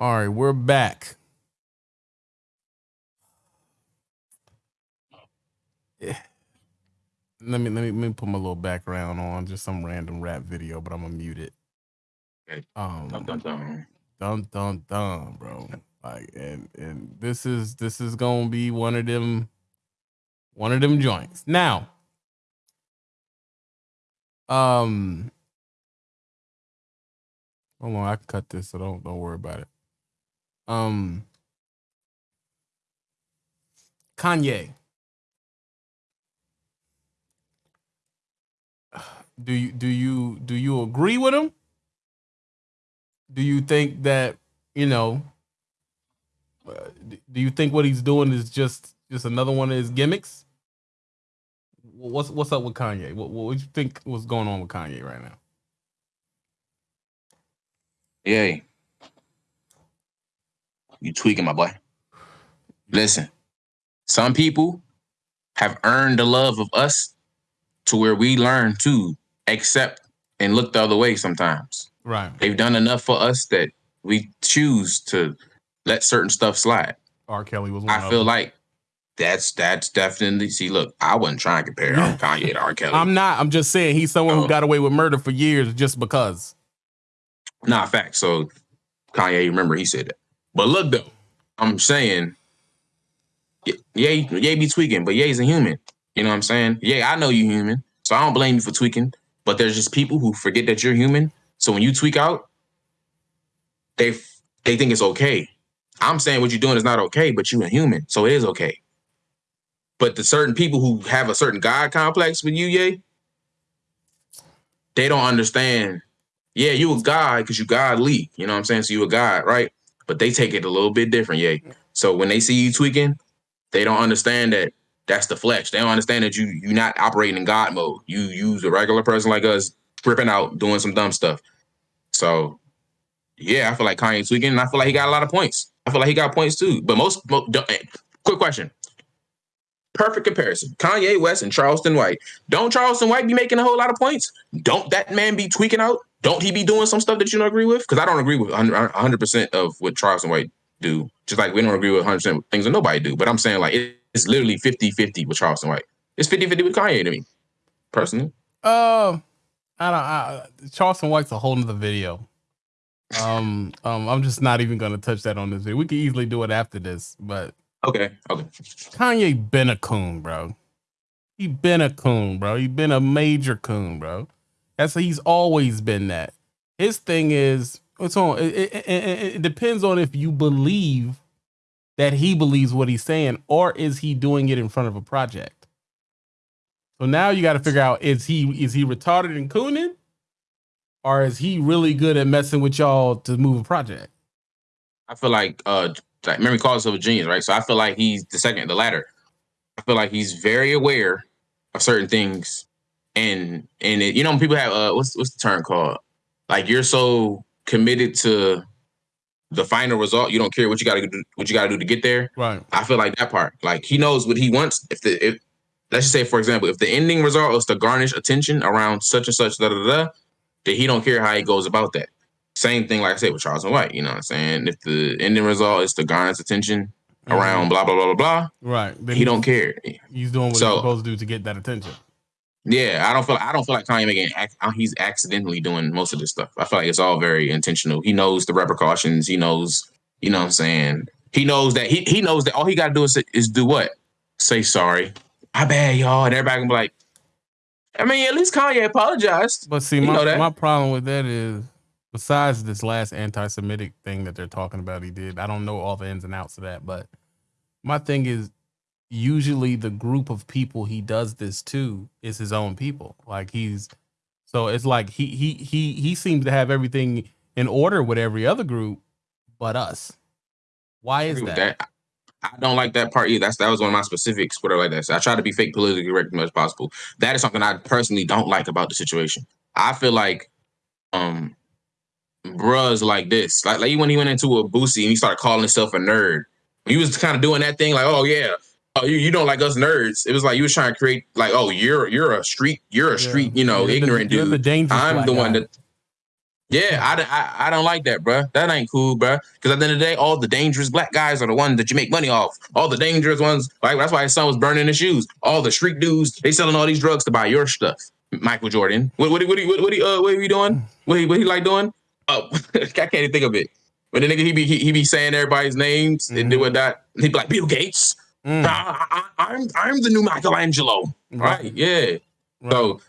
All right, we're back. Yeah. Let me let me let me put my little background on just some random rap video, but I'm gonna mute it. Okay. Um, Dun, dun, dun. dun dun dun, bro. Like, and and this is this is gonna be one of them, one of them joints. Now, um, hold on, I can cut this, so don't don't worry about it. Um, Kanye. Do you do you do you agree with him? Do you think that you know? uh, Do you think what he's doing is just just another one of his gimmicks? What's what's up with Kanye? What what do you think was going on with Kanye right now? Yay. You tweaking, my boy. Listen, some people have earned the love of us to where we learn to accept and look the other way sometimes. Right. They've done enough for us that we choose to let certain stuff slide. R. Kelly was one I feel them. like that's that's definitely see. Look, I wasn't trying to compare Kanye to R. Kelly. I'm not. I'm just saying he's someone who got away with murder for years just because. Nah, fact. So Kanye, remember he said that. But look though, I'm saying, y- Ye, Ye be tweaking, but yeah, he's a human. You know what I'm saying? Yeah, I know you human, so I don't blame you for tweaking. But there's just people who forget that you're human. So when you tweak out, they they think it's okay. I'm saying what you're doing is not okay, but you're a human, so it is okay. But the certain people who have a certain God complex with you, Ye, they don't understand yeah, you a god because you godly. You know what I'm saying? So you a god, right? But they take it a little bit different, yeah. So when they see you tweaking, they don't understand that that's the flesh. They don't understand that you you're not operating in God mode. You use a regular person like us, tripping out, doing some dumb stuff. So yeah, I feel like Kanye tweaking, and I feel like he got a lot of points. I feel like he got points too. But most, mo- don't- eh, quick question. Perfect comparison. Kanye West and Charleston White. Don't Charleston White be making a whole lot of points? Don't that man be tweaking out? Don't he be doing some stuff that you don't agree with? Because I don't agree with 100 100% of what Charleston White do. Just like we don't agree with 100% of things that nobody do. But I'm saying like it- it's literally 50-50 with Charleston White. It's 50-50 with Kanye to me, personally. Uh, I don't. I, Charleston White's a whole nother video. Um, um, I'm just not even gonna touch that on this video. We could easily do it after this, but Okay, okay. Kanye been a coon, bro. He been a coon, bro. He been a major coon, bro. That's he's always been that. His thing is it's on. It, it, it, it depends on if you believe that he believes what he's saying, or is he doing it in front of a project. So now you got to figure out is he is he retarded and cooning, or is he really good at messing with y'all to move a project? I feel like uh like memory calls of a genius, right? So I feel like he's the second, the latter. I feel like he's very aware of certain things, and and it, you know people have uh what's what's the term called? Like you're so committed to the final result, you don't care what you got to do, what you got to do to get there. Right. I feel like that part. Like he knows what he wants. If the if let's just say for example, if the ending result is to garnish attention around such and such da da da, da, then he don't care how he goes about that. Same thing, like I said, with Charleston White. You know what I'm saying? If the ending result is to garnish attention around blah blah blah blah blah, Right. Then he don't care. He's doing what So- he's supposed to do to get that attention. Yeah, I don't feel I don't feel like Kanye making uh, he's accidentally doing most of this stuff. I feel like it's all very intentional. He knows the repercussions. He knows, you know what I'm saying? He knows that he he knows that all he gotta do is is do what? Say sorry. My bad, y'all. And everybody can be like, I mean, at least Kanye apologized. But see, my, my problem with that is, besides this last anti-Semitic thing that they're talking about, he did. I don't know all the ins and outs of that, but my thing is, usually the group of people he does this to is his own people. Like he's, so it's like he he he he seems to have everything in order with every other group, but us. Why is that? that. I don't like that part either. That's that was one of my specifics. Whatever like that. So I try to be fake politically correct as much as possible. That is something I personally don't like about the situation. I feel like, um, bruh's like this. Like, like when he went into a Boosie and he started calling himself a nerd. He was kind of doing that thing like, oh yeah, oh you, you don't like us nerds. It was like you was trying to create like, oh you're you're a street you're a street you know You're the- ignorant you're dude. the dangerous I'm the one that Yeah, I, I, I don't like that, bro. That ain't cool, bro. Because at the end of the day, all the dangerous black guys are the ones that you make money off. All the dangerous ones, like that's why his son was burning his shoes. All the street dudes, they selling all these drugs to buy your stuff. Michael Jordan, what what what what what, he, uh, what he doing? What he, what he like doing? Oh, I can't even think of it. But the nigga he be he, he be saying everybody's names mm-hmm. and doing that. He be like Bill Gates. Mm. I, am I'm, I'm the new Michelangelo. Right? right. Yeah. Right. So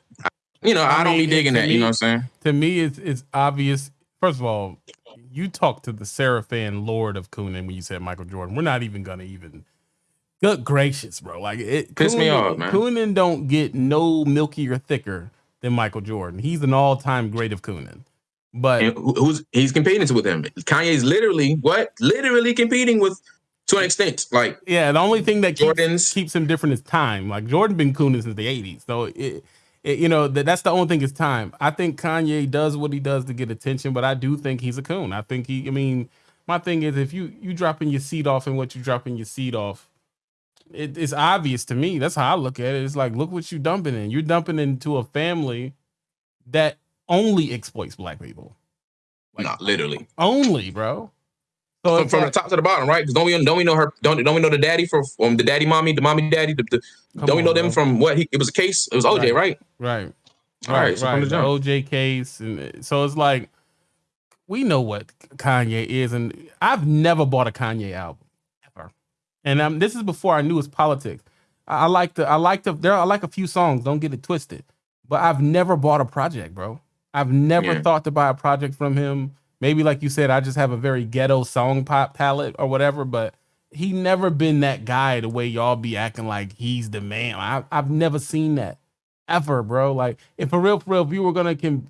you know, I, I don't be digging that. Me, you know what I'm saying? To me, it's it's obvious. First of all, you talk to the Seraphin Lord of Coonan when you said Michael Jordan. We're not even gonna even. Good gracious, bro! Like it piss me off, man. Coonan don't get no milkier thicker than Michael Jordan. He's an all time great of Coonan. But and who's he's competing with him? Kanye's literally what? Literally competing with to an extent. Like yeah, the only thing that keeps, keeps him different is time. Like Jordan been Coonan since the '80s, so it it, you know that that's the only thing is time. I think Kanye does what he does to get attention, but I do think he's a coon. I think he. I mean, my thing is if you you dropping your seed off and what you dropping your seed off, it, it's obvious to me. That's how I look at it. It's like look what you dumping in. You're dumping into a family that only exploits black people. Like, Not literally. Only, bro. So from, from the top to the bottom, right? Because don't we don't we know her? Don't don't we know the daddy from um, the daddy mommy, the mommy daddy? The, the, don't on, we know them bro. from what? He, it was a case. It was OJ, right? Right. All right. right. So right. The OJ case, and so it's like we know what Kanye is, and I've never bought a Kanye album ever. And um, this is before I knew his politics. I, I like to, I like to, there, I like a few songs. Don't get it twisted, but I've never bought a project, bro. I've never yeah. thought to buy a project from him. Maybe like you said, I just have a very ghetto song pop palette or whatever, but he never been that guy the way y'all be acting like he's the man. I, I've never seen that ever, bro. Like, if for real, for real, if you were gonna can,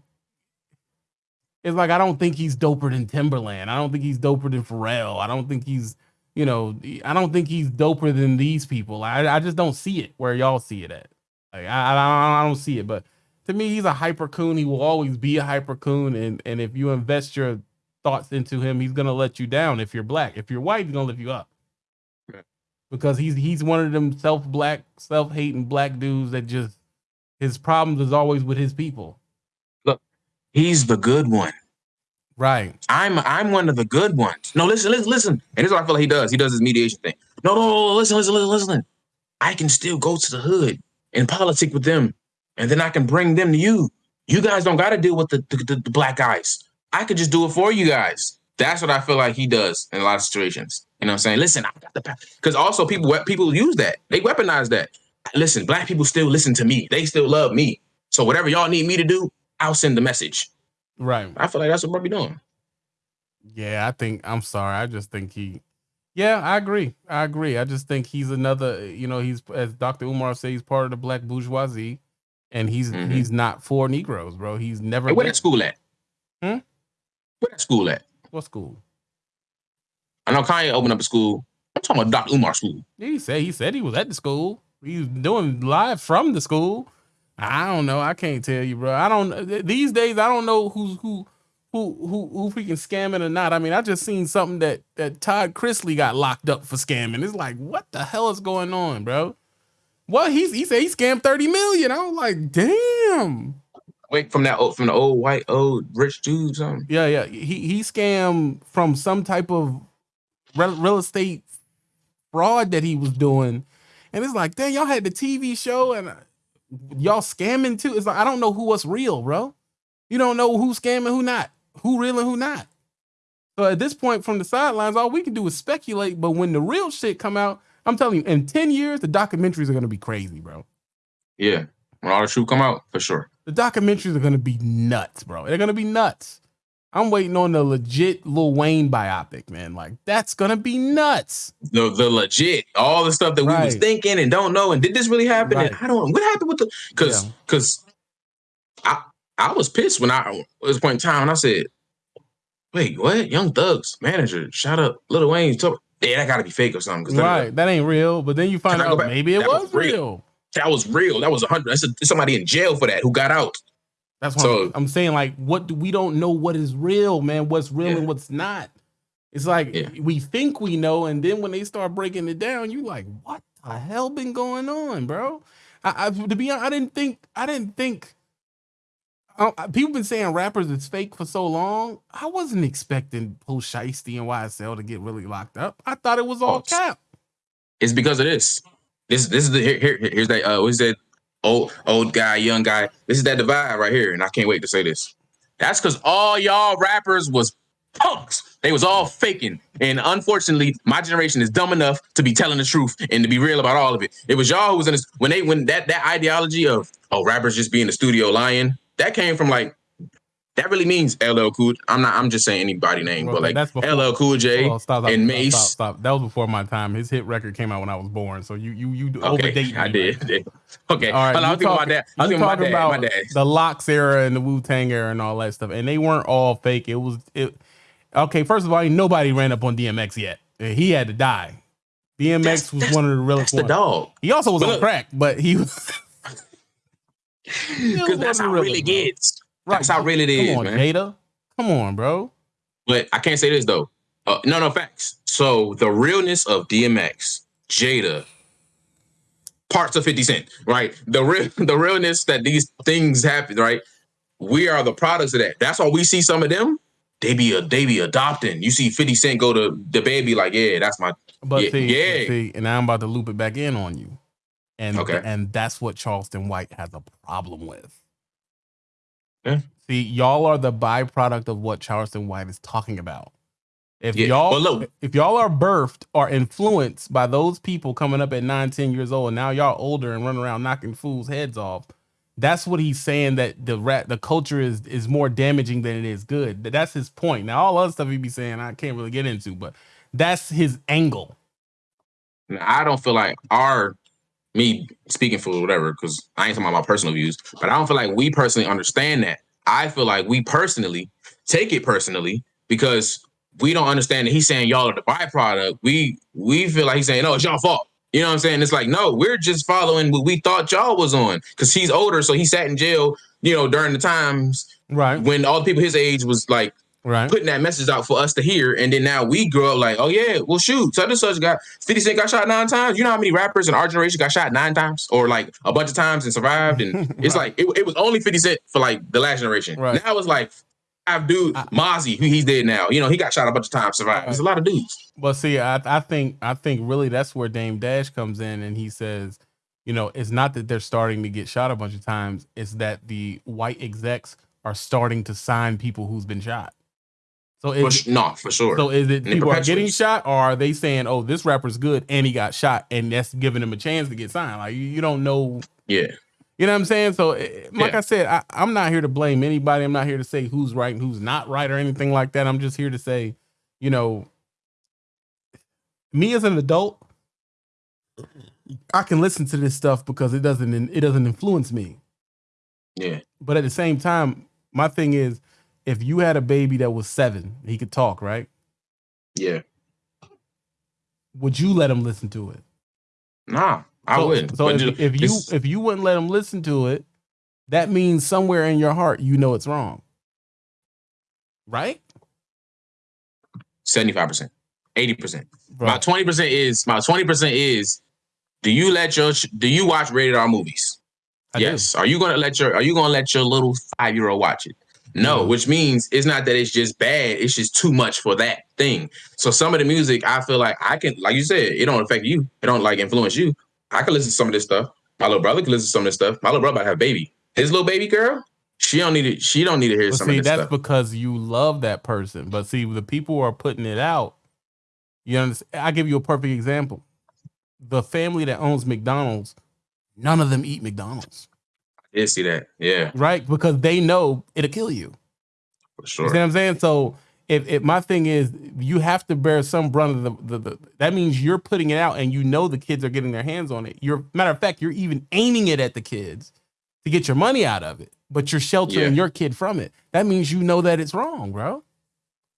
it's like I don't think he's doper than Timbaland. I don't think he's doper than Pharrell. I don't think he's, you know, I don't think he's doper than these people. I, I just don't see it where y'all see it at. Like, I, I, I don't see it, but to me, he's a hyper coon. He will always be a hyper coon. And and if you invest your thoughts into him, he's gonna let you down. If you're black, if you're white, he's gonna lift you up. Because he's he's one of them self black, self hating black dudes that just his problems is always with his people. Look, he's the good one. Right. I'm I'm one of the good ones. No, listen, listen, listen. And this is what I feel like he does. He does his mediation thing. No, no, no, listen, listen, listen, listen. I can still go to the hood and politic with them and then I can bring them to you. You guys don't got to deal with the, the, the, black guys. I could just do it for you guys. That's what I feel like he does in a lot of situations. You know what I'm saying? Listen, I got the because also people people use that. They weaponize that. Listen, black people still listen to me. They still love me. So whatever y'all need me to do, I'll send the message. Right. I feel like that's what we're be doing. Yeah, I think I'm sorry. I just think he yeah, I agree. I agree. I just think he's another, you know, he's as Dr. Umar says, he's part of the black bourgeoisie and he's mm-hmm. he's not for Negroes, bro. He's never. Hey, where that school at? Hmm. Where that school at? What school? I know Kanye opened up a school. I'm talking about Dr. Umar school. He said he said he was at the school. He was doing live from the school. I don't know. I can't tell you, bro. I don't. These days, I don't know who's who. Who, who who freaking scamming or not? I mean, I just seen something that that Todd Chrisley got locked up for scamming. It's like, what the hell is going on, bro? Well, he's he said he scammed 30 million. I was like, damn. Wait, from that old, from the old white old rich dude, something. Yeah, yeah. He he scammed from some type of real, real estate fraud that he was doing. And it's like, dang, y'all had the TV show and uh, y'all scamming too. It's like I don't know who was real, bro. You don't know who's scamming, who not, who real and who not. So at this point, from the sidelines, all we can do is speculate. But when the real shit come out, I'm telling you, in 10 years, the documentaries are gonna be crazy, bro. Yeah. When all the truth come out, for sure. The documentaries are gonna be nuts, bro. They're gonna be nuts. I'm waiting on the legit Lil Wayne biopic, man. Like that's gonna be nuts. The the legit, all the stuff that right. we was thinking and don't know, and did this really happen? Right. And I don't. Know. What happened with the? Because because yeah. I I was pissed when I at this point in time, and I said, "Wait, what? Young Thug's manager shot up Lil Wayne." Told, yeah, that got to be fake or something. Right, that ain't real. But then you find out maybe it was, was real. real. That was real. That was a hundred. That's somebody in jail for that who got out. That's what so, I'm, I'm, saying. Like, what do we don't know what is real, man? What's real yeah. and what's not? It's like yeah. we think we know, and then when they start breaking it down, you like, what the hell been going on, bro? I, I to be honest, I didn't think I didn't think I, people been saying rappers is fake for so long. I wasn't expecting Pooh Shiesty and YSL to get really locked up. I thought it was all oh, cap. It's because of this. This this is the here, here here's that uh what's that old old guy, young guy. This is that divide right here, and I can't wait to say this. That's because all y'all rappers was punks. They was all faking. And unfortunately, my generation is dumb enough to be telling the truth and to be real about all of it. It was y'all who was in this when they when that that ideology of oh rappers just be in the studio lying, that came from like that really means LL Cool. I'm not. I'm just saying anybody name, well, but like that's before, LL Cool J oh, stop, stop, and Mase. Stop, stop, That was before my time. His hit record came out when I was born. So you you you okay, I did. Right? Okay. All right. I was talking about that. I was thinking about, about my dad. The LOX era and the Wu Tang era and all that stuff, and they weren't all fake. It was it. Okay, first of all, nobody ran up on DMX yet. He had to die. DMX that's, was that's, one of the real. That's the dog. He also was but on look, crack, but he was. Because that's how it really gets. Right. That's how real it is, Come on, man. Jada. Come on, bro. But I can't say this though. Uh, no, no facts. So the realness of DMX, Jada, parts of 50 Cent, right? The real the realness that these things happen, right? We are the products of that. That's why we see some of them. They be a they be adopting. You see 50 Cent go to the baby, like, yeah, that's my but yeah, see, yeah. see, and I'm about to loop it back in on you. And okay. and that's what Charleston White has a problem with. Yeah. See, y'all are the byproduct of what Charleston White is talking about. If yeah. y'all well, look. if y'all are birthed or influenced by those people coming up at nine, 10 years old, and now y'all older and running around knocking fools' heads off, that's what he's saying that the rat the culture is is more damaging than it is good. That's his point. Now all other stuff he'd be saying I can't really get into, but that's his angle. I don't feel like our me speaking for whatever, because I ain't talking about my personal views, but I don't feel like we personally understand that. I feel like we personally take it personally because we don't understand that he's saying y'all are the byproduct. We we feel like he's saying, no, it's y'all fault. You know what I'm saying? It's like, no, we're just following what we thought y'all was on. Cause he's older, so he sat in jail, you know, during the times right when all the people his age was like right. putting that message out for us to hear. And then now we grow up like, oh yeah, well shoot, such and such got 50 Cent got shot nine times. You know how many rappers in our generation got shot nine times or like a bunch of times and survived? And it's like it, it, was only 50 Cent for like the last generation. Right. Now it's like five dude Mozzy, who he's dead now. You know, he got shot a bunch of times, survived. There's a lot of dudes. Well, see, I, I think I think really that's where Dame Dash comes in and he says, you know, it's not that they're starting to get shot a bunch of times, it's that the white execs are starting to sign people who's been shot. So is for, no, for sure. So is it people are getting shot, or are they saying, "Oh, this rapper's good and he got shot," and that's giving him a chance to get signed? Like you, you don't know. Yeah. You know what I'm saying? So, eh, like yeah. I said, I, I'm not here to blame anybody. I'm not here to say who's right and who's not right or anything like that. I'm just here to say, you know, me as an adult, I can listen to this stuff because it doesn't it doesn't influence me. Yeah. But at the same time, my thing is if you had a baby that was seven, he could talk, right? Yeah. Would you let him listen to it? Nah, I so, wouldn't. So if, if you if you wouldn't let him listen to it, that means somewhere in your heart you know it's wrong. Right? 75%, 80%. My 20% is my 20% is do you let your do you watch rated R movies? I yes. Do. Are you gonna let your are you gonna let your little five year old watch it? No, mm-hmm. which means it's not that it's just bad, it's just too much for that thing. So some of the music I feel like I can, like you said, it don't affect you. It don't like influence you. I can listen to some of this stuff. My little brother can listen to some of this stuff. My little brother have a baby. His little baby girl, she don't need it. She don't need to hear well, some see, of this that's stuff. because you love that person. But see, the people who are putting it out, you understand? I give you a perfect example. The family that owns McDonald's, none of them eat McDonald's did see that. Yeah. Right? Because they know it'll kill you. For sure. You see what I'm saying? So if, if my thing is you have to bear some brunt of the, the, the, that means you're putting it out and you know the kids are getting their hands on it. You're matter of fact, you're even aiming it at the kids to get your money out of it, but you're sheltering yeah. your kid from it. That means you know that it's wrong, bro.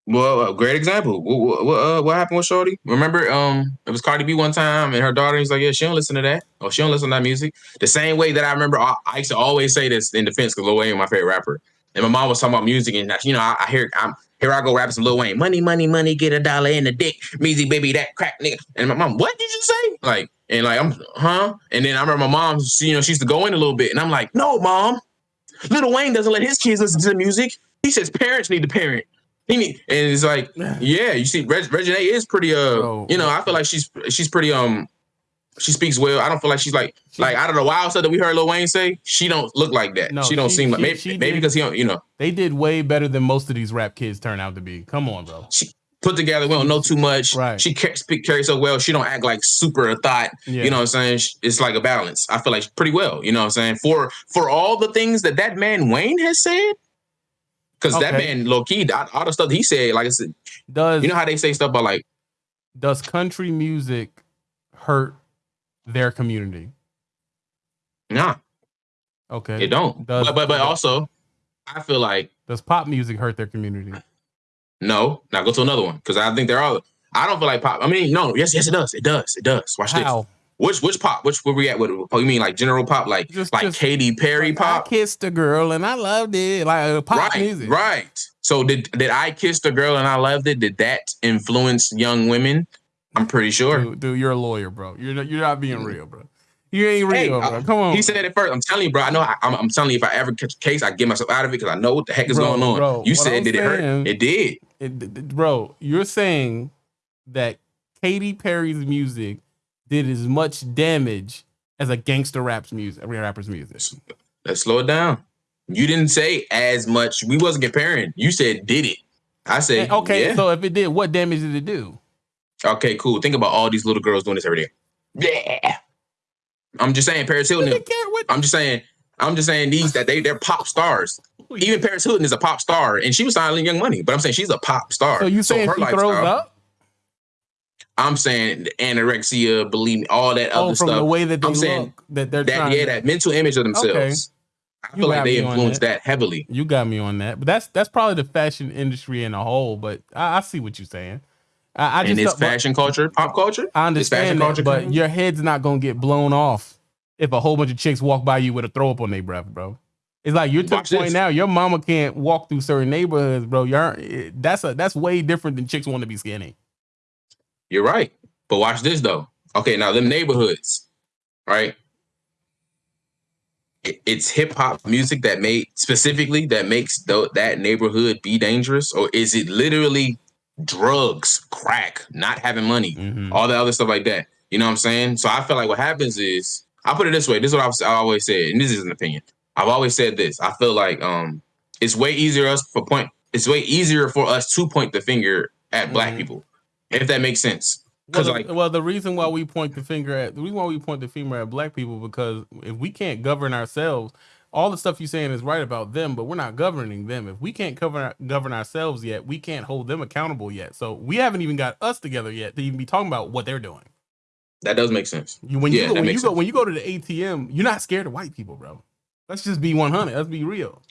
Well, a great example. What, what, uh, what, happened with Shorty? Remember, um, it was Cardi B one time, and her daughter. was like, "Yeah, she don't listen to that. Oh, she don't listen to that music." The same way that I remember, I, I used to always say this in defense because Lil Wayne, my favorite rapper, and my mom was talking about music, and you know, I, I hear, I'm here, I go rapping some Lil Wayne, money, money, money, get a dollar in the dick, Measy baby, that crack nigga, and my mom, what did you say? Like, and like, I'm, huh? And then I remember my mom, she, you know, she used to go in a little bit, and I'm like, no, mom, Little Wayne doesn't let his kids listen to the music. He says parents need to parent. He need, and it's like, yeah, you see, Reg, Reginae is pretty. Uh, Bro. you know, I feel like she's she's pretty. Um, she speaks well. I don't feel like she's like like out of the wild stuff that we heard Lil Wayne say. She don't look like that. No, she don't she- seem like she- maybe she maybe did- because he don't. You know, They did way better than most of these rap kids turn out to be. Come on, bro. she put together. We don't know too much. Right. She ca- speak carry so well. She don't act like super a thought. Yeah. You know what I'm saying? It's like a balance. I feel like pretty well. You know what I'm saying? For for all the things that that man Wayne has said. Because that man, low key, all the stuff he said, like I said, Does you know how they say stuff about like, does country music hurt their community? nah, Okay. it don't. Does- but but but also, I feel like Does pop music hurt their community? no. Now go to another one because I think they're all. I don't feel like pop. I mean, no, yes, yes, it does. It does. It does. Watch this. Which which pop? Which where we at with? Oh, you mean like general pop, like Just- like just- Katy Perry Like, pop? I kissed a girl and I loved it. Like uh, pop right, music. right. So did did I kiss a girl and I loved it? Did that influence young women? I'm pretty sure. Dude, dude, you're a lawyer, bro. You're not, you're not being real, bro. You ain't Hey, real, uh, bro. Come on. He said it first. I'm telling you, bro. I know. I, I'm, I'm telling you, if I ever catch a case, I get myself out of it because I know what the heck is Bro, going on. bro, you said I'm did it hurt? It did. It- bro, you're saying that Katy Perry's music did as much damage as a gangster rap's music, rapper's music. Let's slow it down. You didn't say as much. We wasn't comparing. You said did it. I said And- okay, yeah. so if it did, what damage did it do? okay, cool. Think about all these little girls doing this every day. Yeah. I'm just saying, Paris Hilton. Who care what? I'm just saying. I'm just saying these that they they're pop stars. Even Paris Hilton is a pop star, and she was signing Young Money. But I'm saying she's a pop star. So you saying her she throws up? I'm saying anorexia, believe me, all that Oh, other from stuff. the way that they I'm saying look, that they're that trying. yeah, that mental image of themselves. Okay. I feel like they on influenced that heavily. You got me on that, but that's that's probably the fashion industry in a whole. But I, I see what you're saying. I, I and just it's thought- but fashion culture, pop culture. I It's fashion understand that, culture but your head's not gonna get blown off if a whole bunch of chicks walk by you with a throw up on their breath, bro. It's like you're to Watch the point this. now. Your mama can't walk through certain neighborhoods, bro. You're eh, that's a that's way different than chicks want to be skinny. You're right. But watch this though. Okay, now them neighborhoods, right? It's hip hop music that made specifically that makes tho- that neighborhood be dangerous, or is it literally drugs, crack, not having money, Mhm. all the other stuff like that? You know what I'm saying? So I feel like what happens is I put it this way. This is what I've, I always said, and this is an opinion. I've always said this. I feel like um, it's way easier us for point. It's way easier for us to point the finger at black Mhm. people, if that makes sense. Well, like well, the reason why we point the finger at the reason why we point the finger at black people because if we can't govern ourselves, all the stuff you're saying is right about them, but we're not governing them. If we can't cover govern ourselves yet, we can't hold them accountable yet. So we haven't even got us together yet to even be talking about what they're doing. that does make sense. You when Yeah, you go, when you makes go when you go to the ATM, you're not scared of white people, bro. Let's just be 100. Let's be real.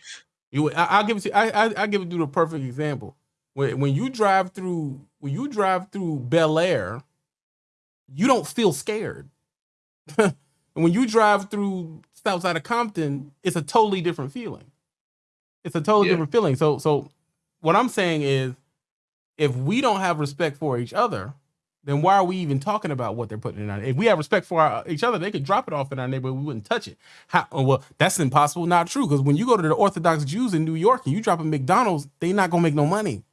You, I, I'll give it to I, I I give it to the perfect example. When when you drive through when you drive through Bel Air, you don't feel scared. and when you drive through south side of Compton, it's a totally different feeling. It's a totally Yeah. different feeling. So so what I'm saying is if we don't have respect for each other, then why are we even talking about what they're putting in our? If we have respect for our, each other, they could drop it off in our neighborhood. We wouldn't touch it. How? oh, Well, that's impossible. Not true. Because when you go to the Orthodox Jews in New York and you drop a McDonald's, they're not gonna make no money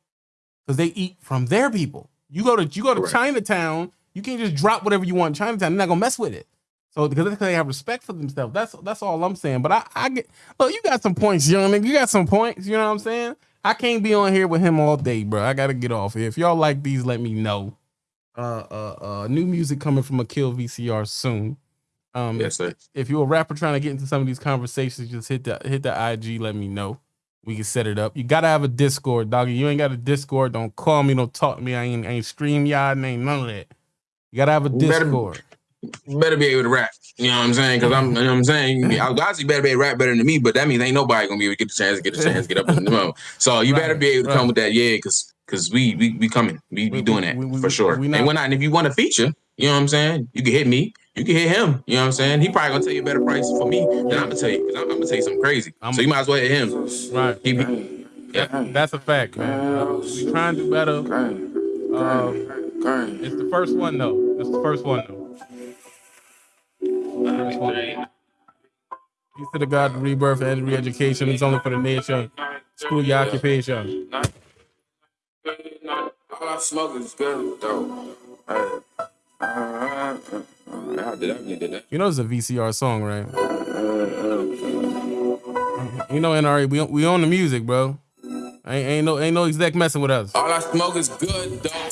because they eat from their people. You go to you go to Correct. Chinatown, you can't just drop whatever you want in Chinatown. They're not gonna mess with it. So because they have respect for themselves. That's that's all I'm saying. But I, I get look, you got some points, young nigga. You got some points. You know what I'm saying? I can't be on here with him all day, bro. I gotta get off here. If y'all like these, let me know. Uh, uh, uh, new music coming from a kill VCR soon. Um, Yes, sir. if you're a rapper trying to get into some of these conversations, just hit the hit the IG. Let me know. We can set it up. You gotta have a Discord, doggy. You ain't got a Discord. Don't call me. Don't talk to me. I ain't I ain't stream y'all. Ain't none of that. You gotta have a You better- Discord. Better be able to rap. You know what I'm saying? Because I'm, you know what I'm saying. Obviously, better be able to rap better than me, but that means ain't nobody gonna be able to get the chance, get the chance, get up in the moment. So you better be able to right. come with that, yeah, because because we we we coming, we We- we doing that we- for sure. we not- and when I, and if you want a feature, you know what I'm saying, you can hit me, you can hit him. You know what I'm saying? He probably gonna tell you a better price for me than I'm gonna tell you. Because I'm, I'm gonna tell you something crazy. I'm- so you might as well hit him. Right. He be, That- that's a fact, man. Uh, we trying to do better. Um, it's the first one though. It's the first one though. First one. Peace to the God, rebirth and re-education. It's only for the nation. Screw your occupation. All I smoke is good though. Hey. Did that? Did that? You know it's a VCR song, right? You know, NRA, we we own the music, bro. Ain't, ain't no ain't no exec messing with us. All I smoke is good though.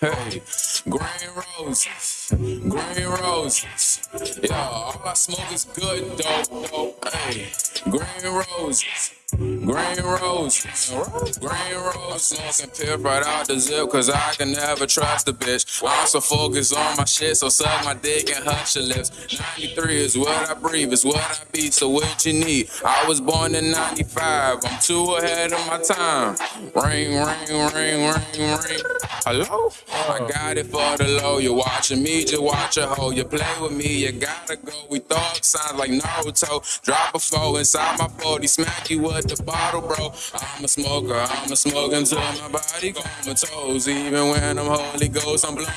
Hey, green roses, green roses. Yeah, all I smoke is good though. though. Hey, green roses. Green roses, green roses. Smoking pip right out the zip, cause I can never trust a bitch. I'm so focused on my shit, so suck my dick and hush your lips. 93 is what I breathe, is what I beat, so what you need? I was born in 95, I'm too ahead of my time. Ring, ring, ring, ring, ring. Hello? Oh I got it for the low. You're watching me, just watch a hoe. You play with me, you gotta go. We thought sounds like Naruto. Drop a four inside my 40, smack you with the bottle, bro. I'm a smoker, I'm a smoker until my body comatose. Even when I'm Holy Ghost, I'm blowing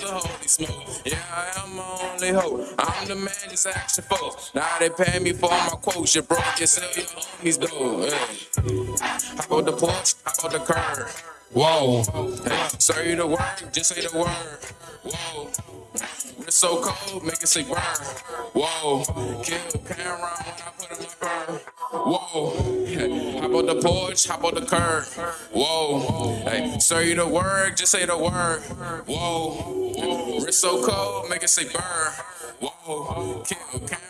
the holy smoke. Yeah, I am my only hope. I'm the man, just action folks. Now they pay me for my quotes. You broke, you sell your homies, though. Hey. How about the porch? How about the curb? Whoa. Hey, say the word, just say the word. Whoa. It's so cold, make it say burn. Whoa. Kill Cameron when I put in my burn. Whoa. Hey, how about the porch? How about the curb? Whoa. Hey, say the word, just say the word. Whoa. Wrist so cold, make it say burn. Whoa. Kill Cameron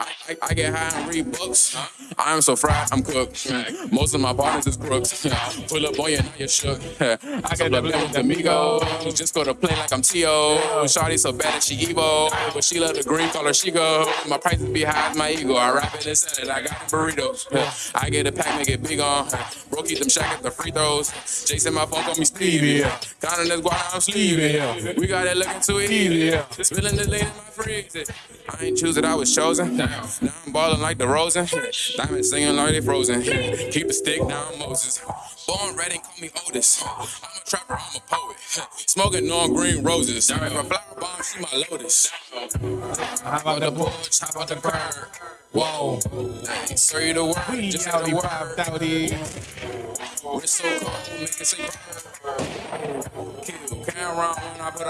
I, I, get high and read books. I am so fried, I'm cooked. Most of my partners is crooks. Pull up on you, now you're shook. I got the with amigos. Just go to play like I'm T.O. Shawty so bad that she evil. But she love the green color, she go. My prices be high my ego. I rap it and sell it. I got the burritos. I get a pack, make it big on. Bro, keep them shack at the free throws. Jason, my phone call me Stevie. Counting this guap, I'm sleeving. We got it looking too easy. Spilling the lean in my freezer. I ain't choose it, I was chosen. Now I'm balling like the Rosen. Diamond singing like they frozen. Keep a stick, now I'm Moses. Born red and call me Otis. I'm a trapper, I'm a poet. Smoking on green roses. If a flower bomb, she my lotus. How about the porch? How about the bird? Whoa. Say the word, just say out the here word. wiped out here. We're so cold, make it say bird. Kill Cameron when I put